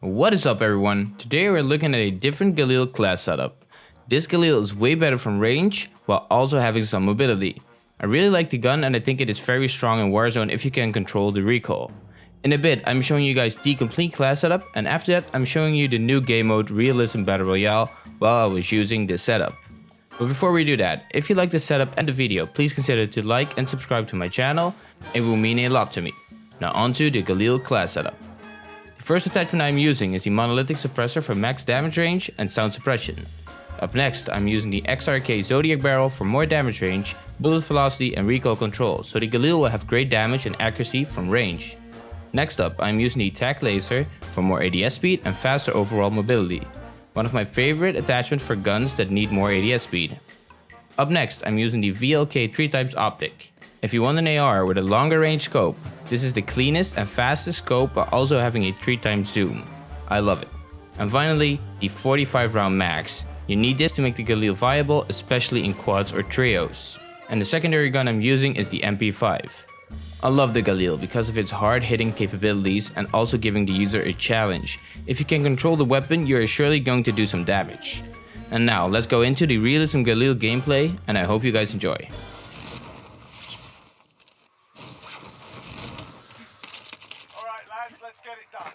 What is up everyone? Today we're looking at a different Galil class setup. This Galil is way better from range while also having some mobility. I really like the gun and I think it is very strong in Warzone if you can control the recoil. In a bit I'm showing you guys the complete class setup and after that I'm showing you the new game mode Realism Battle Royale while I was using this setup. But before we do that, if you like the setup and the video, please consider to like and subscribe to my channel, it will mean a lot to me. Now onto the Galil class setup. First attachment I'm using is the monolithic suppressor for max damage range and sound suppression. Up next, I'm using the XRK Zodiac barrel for more damage range, bullet velocity and recoil control, so the Galil will have great damage and accuracy from range. Next up, I'm using the TAC laser for more ADS speed and faster overall mobility. One of my favorite attachments for guns that need more ADS speed. Up next, I'm using the VLK 3x optic. If you want an AR with a longer range scope, this is the cleanest and fastest scope but also having a 3 times zoom. I love it. And finally, the 45 round max. You need this to make the Galil viable, especially in quads or trios. And the secondary gun I'm using is the MP5. I love the Galil because of its hard hitting capabilities and also giving the user a challenge. If you can control the weapon, you are surely going to do some damage. And now, let's go into the Realism Galil gameplay and I hope you guys enjoy. Alright lads, let's get it done.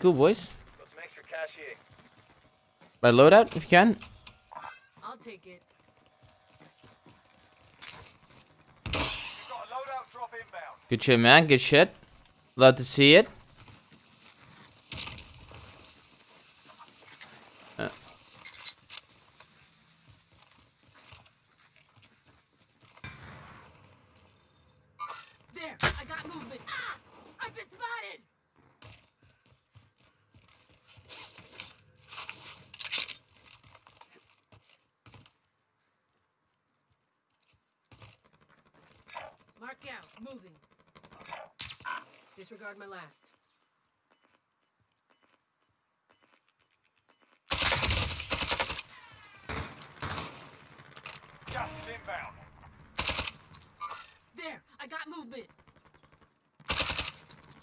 Cool boys. Got some extra cash here. Buy loadout if you can. I'll take it. Got a loadout drop inbound. Good shit man, good shit. Love to see it. Uh. There, I got movement. Ah! I've been spotted! Mark out, moving. Disregard my last. Just inbound. There, I got movement.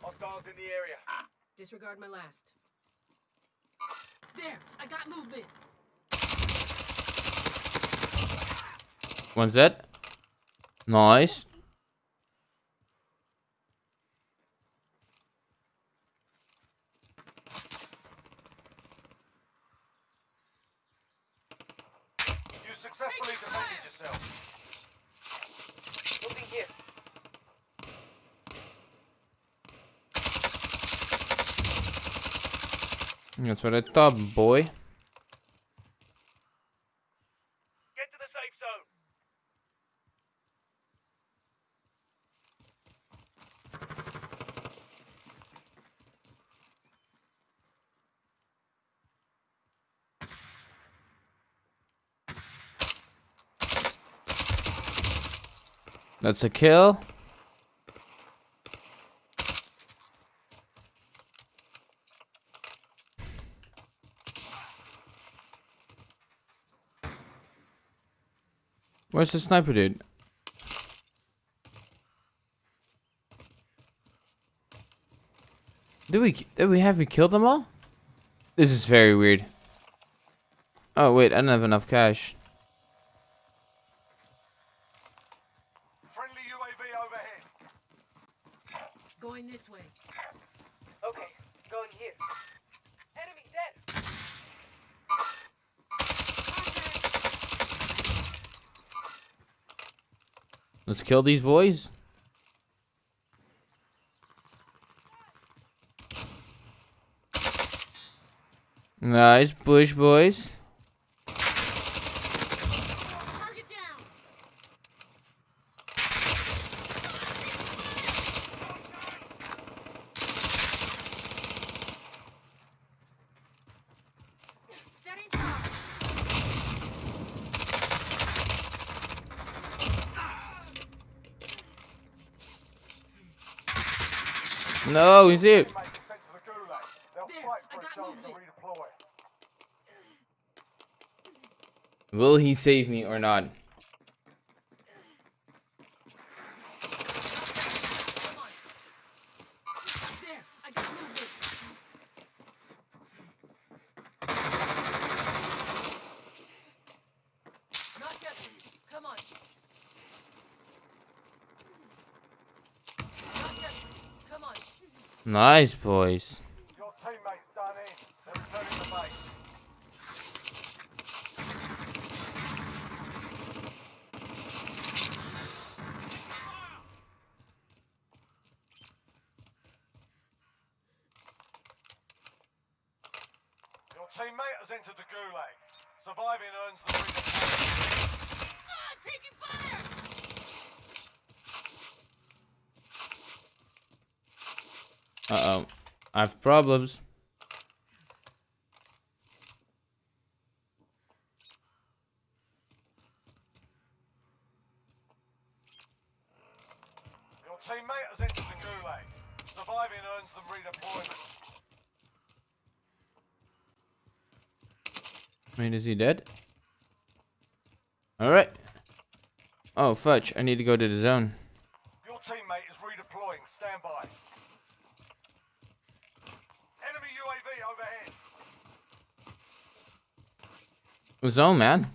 Hostiles in the area. Disregard my last. There, I got movement. One's dead. Nice. You successfully defended yourself. Moving here. That's what I thought, boy. Get to the safe zone. That's a kill. Where's the sniper dude? Did we did we have we killed them all? This is very weird. Oh wait, I don't have enough cash. Friendly UAV overhead. Going this way. Okay, going here. Enemy dead. Let's kill these boys. Nice bush boys. Target down! Setting charge! No, he's here. Make it sent to the gulag. They'll There, fight I for a got chance to he's redeploy. Will he save me or not? Come on. Gotcha. Come on. Nice, boys. Your teammates done in. They're returning to base. Your teammate has entered the gulag. Surviving earns the redeployment. Ah, taking fire! Uh oh. I have problems. Your teammate has entered the gulag. Surviving earns them redeployment. Wait, is he dead? Alright. Oh, fudge. I need to go to the zone. Your teammate is redeploying. Stand by. Enemy UAV overhead. Zone, man.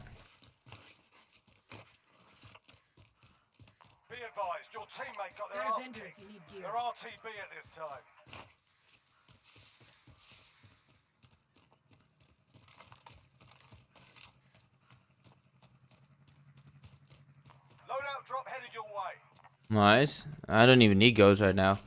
Be advised, your teammate got their ass kicked. if you need gear. They're RTB at this time. Loadout drop headed your way. Nice. I don't even need goes right now.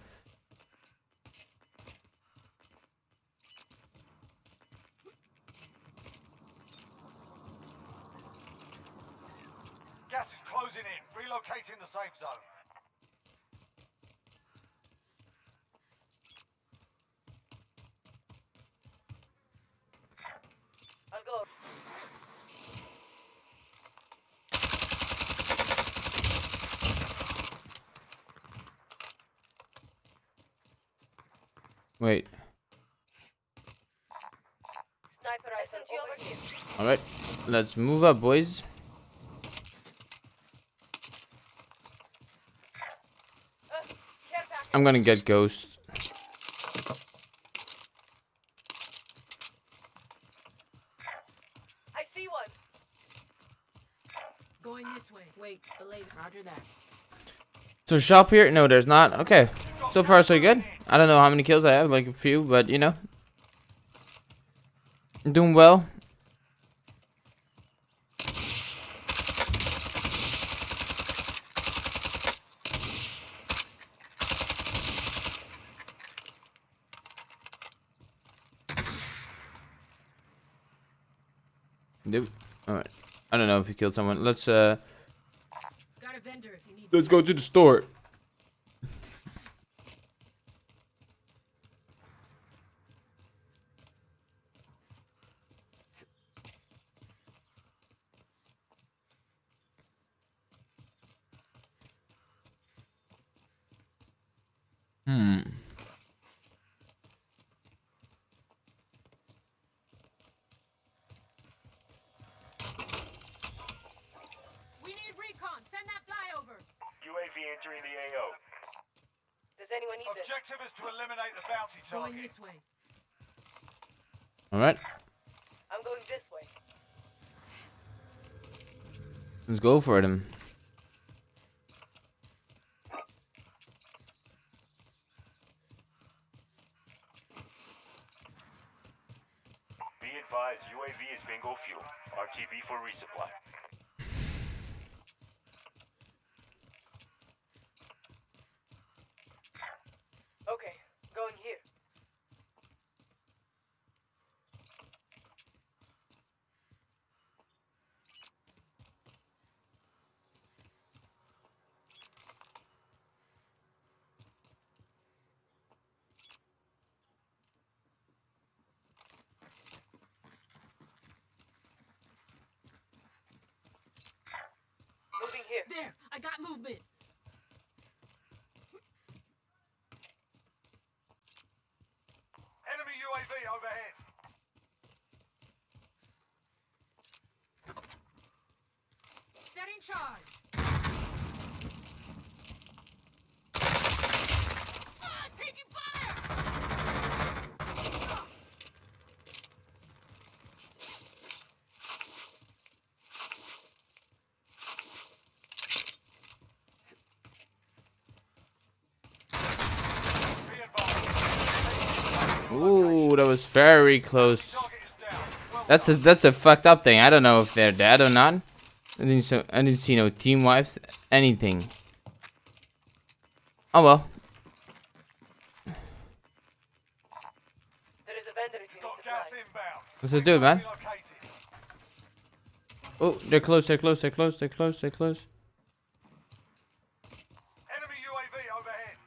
Gas is closing in. Relocating the safe zone. I'll go. Wait. Sniper rifle over here. Alright. Let's move up, boys. I'm gonna get ghosts. I see one. Going this way. Wait. Roger that. So shop here? No, there's not. Okay. So far, so good. I don't know how many kills I have, like a few, but you know. I'm doing well. Nope. Alright. I don't know if you killed someone. Let's uh Got a vendor if you need. let's go to the store. Hmm. We need recon. Send that flyover. UAV entering the AO. Does anyone need this? Objective is to eliminate the bounty Going target. this way. All right. I'm going this way. Let's go for them. Be advised, UAV is bingo fuel. RTB for resupply. Okay, going here. Moving here. There. I got movement. Enemy UAV overhead. Setting charge. Ah, taking fire. Ooh, that was very close. That's a that's a fucked up thing. I don't know if they're dead or not. I didn't so I didn't see no team wipes, anything. Oh well. There is a vendor if you got need gas supplies. inbound. Let's just do it, man. Oh, they're close. They're close. They're close. They're close. They're close. Enemy UAV overhead.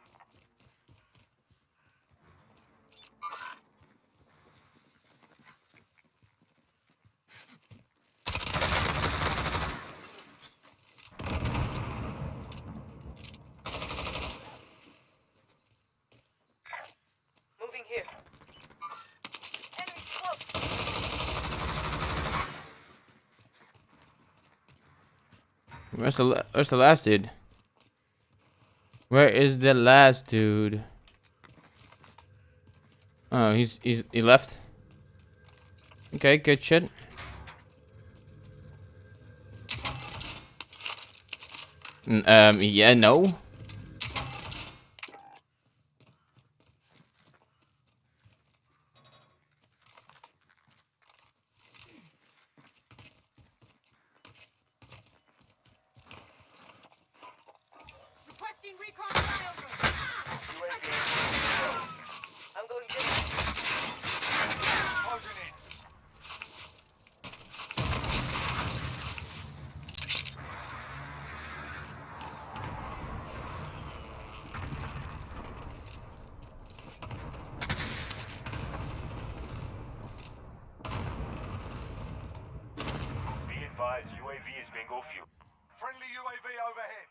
Moving here. Where's the Where's the last dude? Where is the last dude? Oh, he's he's he left. Okay, good shit. Um, yeah, no. Requesting recon flyover. Ah! I'm going this way. Closing in. Be advised, UAV is bingo fuel. Friendly UAV overhead.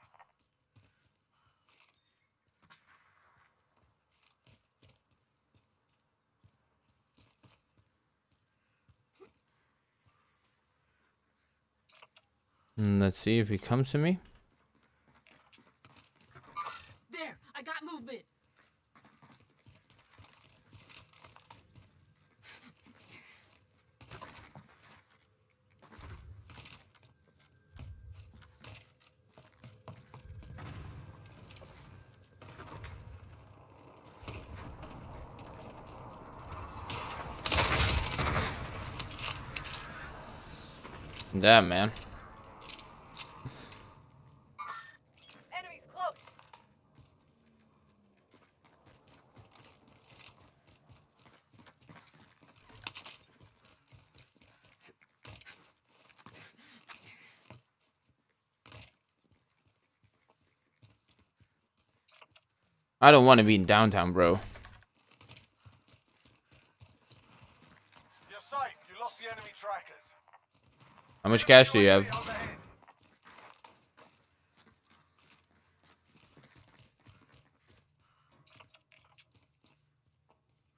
Mm, Let's see if he comes to me. There, I got movement. Damn, man. Enemies close. I don't want to be in downtown, bro. You're safe. You lost the enemy trackers. How much cash do you have?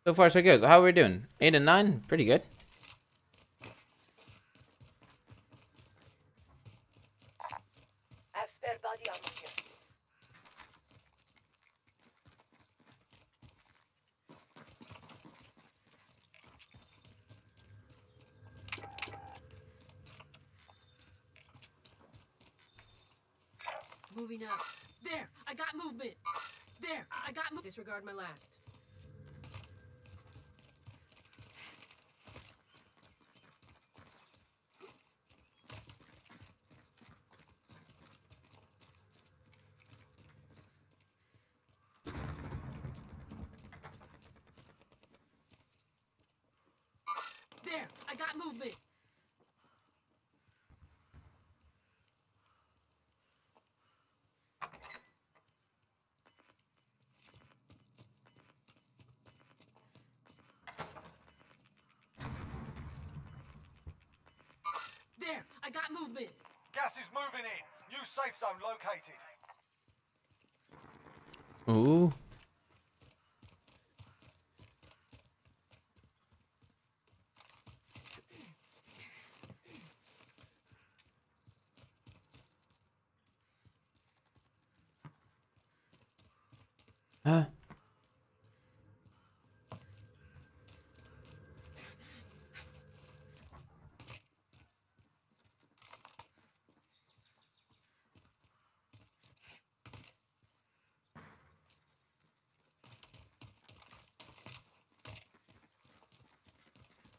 So far, so good. How are we doing? Eight and nine? Pretty good. I have spare body armor here. Moving up. There, I got movement. There, I got mo- Disregard my last. There, I got movement. There, I got movement. Gas is moving in. New safe zone located. Ooh.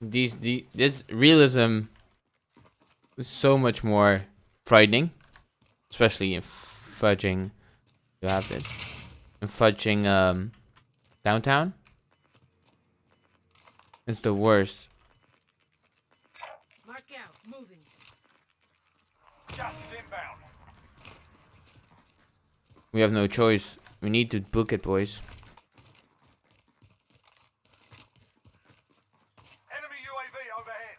These the this realism is so much more frightening, especially in fudging. You have this in fudging um downtown. It's the worst. Mark out. Moving. Gas is inbound. We have no choice. We need to book it, boys. Enemy UAV overhead.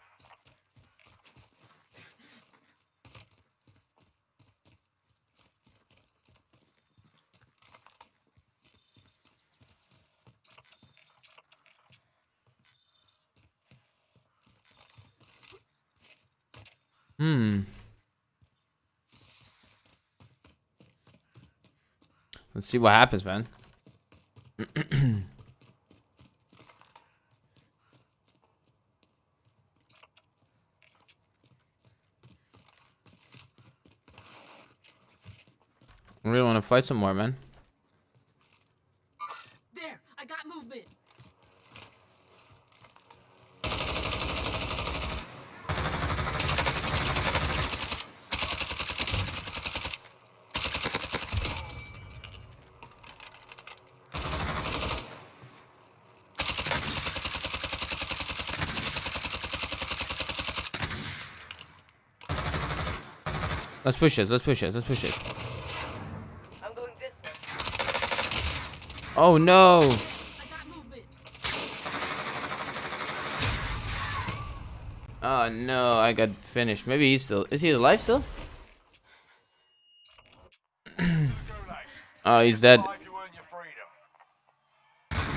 Hmm. Let's see what happens, man. I really want to fight some more, man. There. I got movement. Let's push this. Let's push this. Let's push this. I'm going this way. Oh no! I got movement. Oh no! I got finished. Maybe he's still. Is he alive still? Oh, he's dead. Survive, you earn your freedom.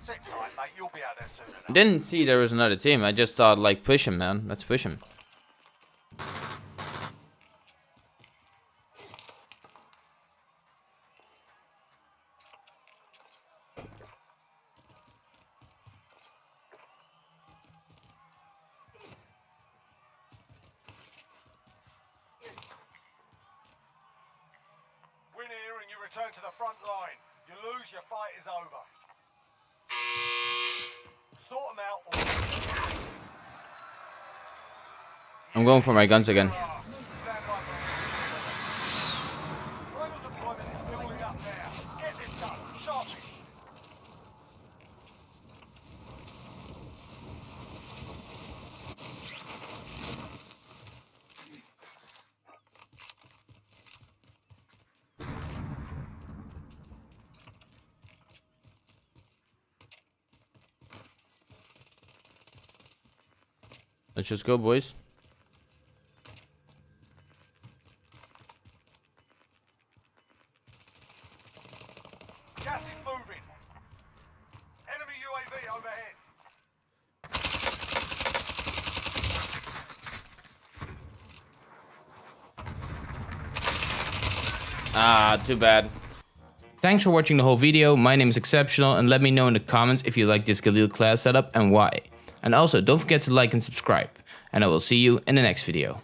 Sit tight, mate. You'll be out there soon enough. Didn't see there was another team. I just thought like push him, man. Let's push him. Return to the front line. You lose, your fight is over. Sort them out I'm going for my guns again. Stand by for a Rebel deployment is building up now. Get this done. Sharply. Let's just go, boys. Gas is moving. Enemy UAV overhead. Ah, too bad. Thanks for watching the whole video. My name is Exceptional and let me know in the comments if you like this Galil class setup and why. And also don't forget to like and subscribe. And I will see you in the next video.